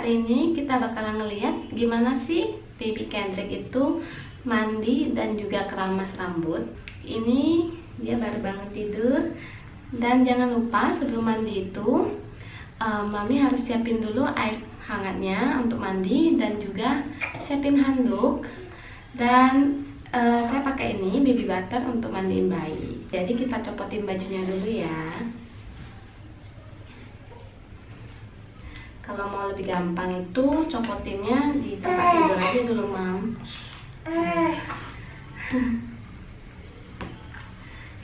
hari ini kita bakalan ngeliat gimana sih baby Kendrick itu mandi dan juga keramas rambut. Ini dia baru bangun tidur. Dan jangan lupa sebelum mandi itu um, mami harus siapin dulu air hangatnya untuk mandi dan juga siapin handuk. Dan uh, saya pakai ini baby butter untuk mandiin bayi. Jadi kita copotin bajunya dulu ya kalau mau lebih gampang itu copotinnya di tempat tidur aja dulu mam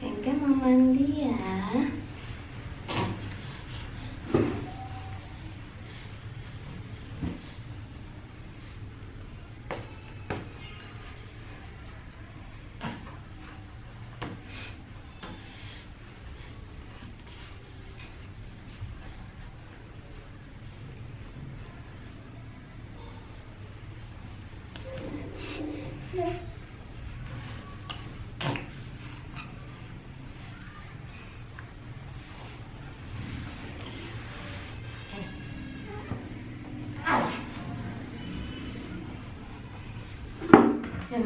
Kengke mau mandi ya jangan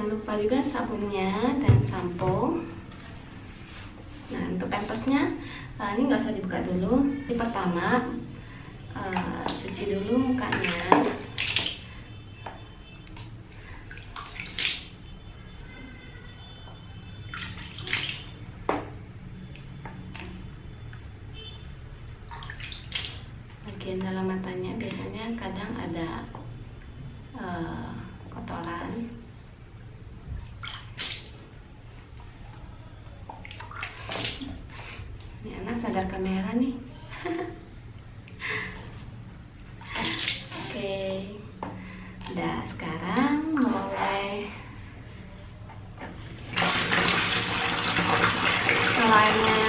lupa juga sabunnya dan sampo. Nah untuk pampersnya uh, ini nggak usah dibuka dulu. Di pertama uh, cuci dulu mukanya dalam matanya biasanya kadang ada uh, kotoran Ini anak sadar kamera nih. Oke. Udah sekarang mulai selainnya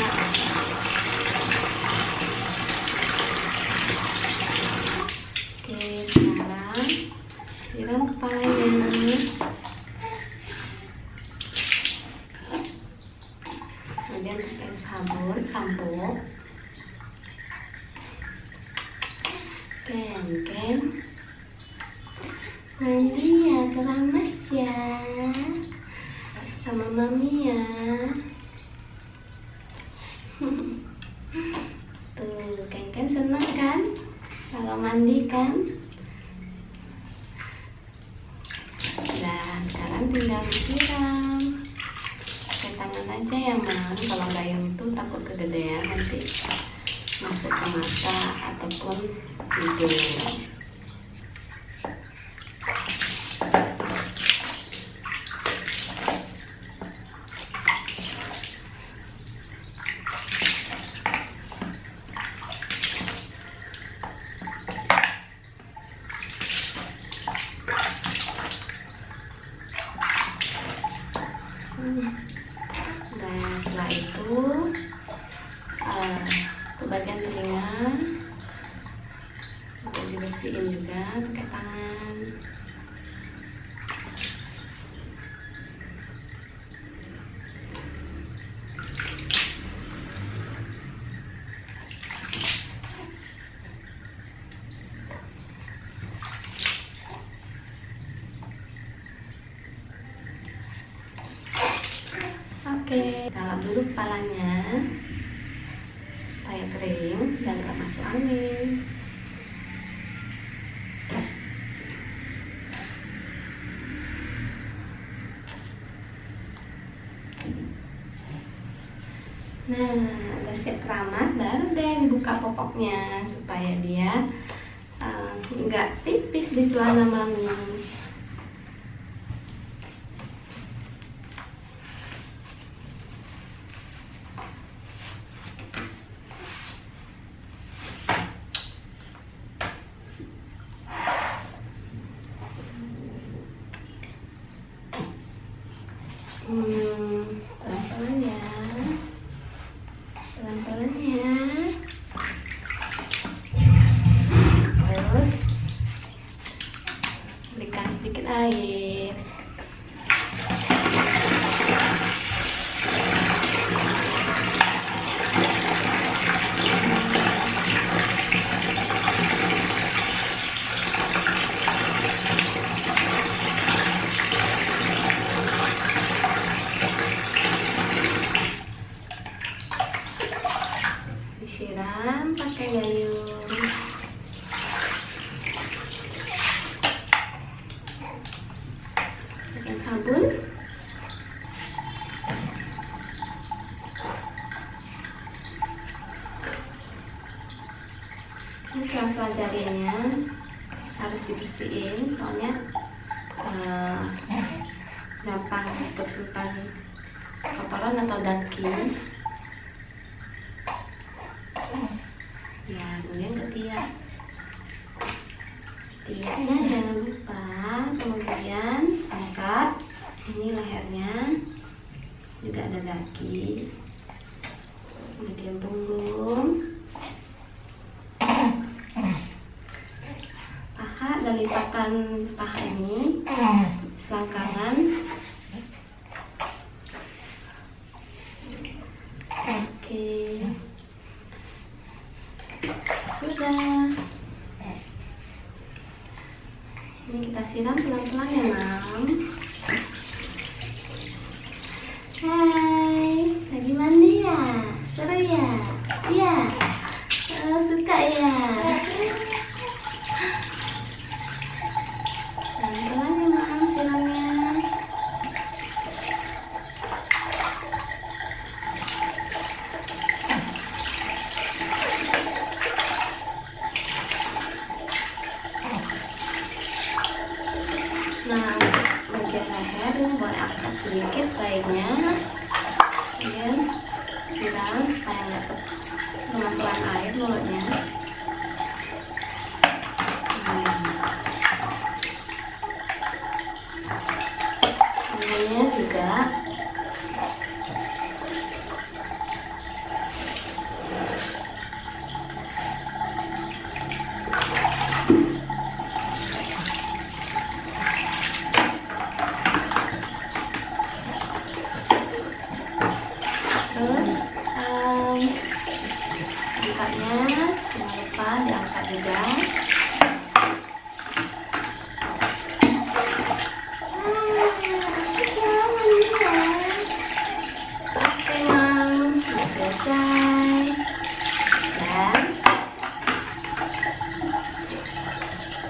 Oke, sekarang siram kepalanya. Kemudian pakai sabun sampo ken mandi ya keramas ya. Sama mami ya. Tuh ken ken seneng kan? Kalau mandi kan dan sekarang tinggal disiram pakai tangan aja ya mam kalau gayung itu takut nanti masuk ke mata ataupun hidung dan setelah itu uh, untuk bagian telinga dibersihin juga pakai tangan Oke, dalam dulu kepalanya supaya kering dan gak masuk angin. Nah, udah siap keramas, baru deh dibuka popoknya supaya dia uh, nggak pipis di celana mami. Hmm, sedikit air. pakai sabun. Ini selasa jarinya harus dibersihin soalnya uh, gampang tersimpan kotoran atau daki ya kemudian ketiak tiaknya jangan lupa. Kemudian angkat. Ini lehernya. Juga ada daki kemudian punggung. Paha dan lipatan paha ini. Selangkangan. Oke. Sudah. Ini kita siram pelan-pelan ya mam hai lagi mandi ya seru ya iya oh, suka ya pelan-pelan ya mam siramnya Nah, bagian leher ini boleh angkat sedikit baiknya. Kemudian siram supaya nggak ke- kemasukan air mulutnya. Hmm. Kemudian juga terus em, angkatnya jangan lupa diangkat juga.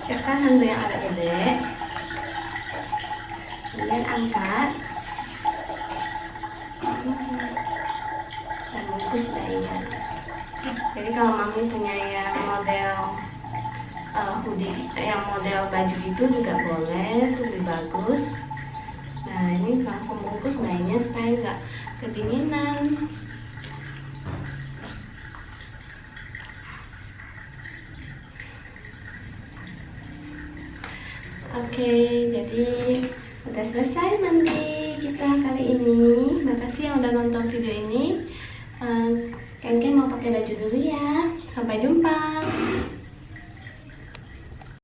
Siapkan handuk yang agak gede. Kemudian angkat. Punya yang model uh, hoodie, yang model baju gitu juga boleh, itu lebih bagus. Nah ini langsung bungkus bayinya supaya nggak kedinginan. Oke, jadi udah selesai mandi kita kali ini. Makasih yang udah nonton video ini. Eh, Ken Ken mau pakai baju dulu ya. Sampai jumpa.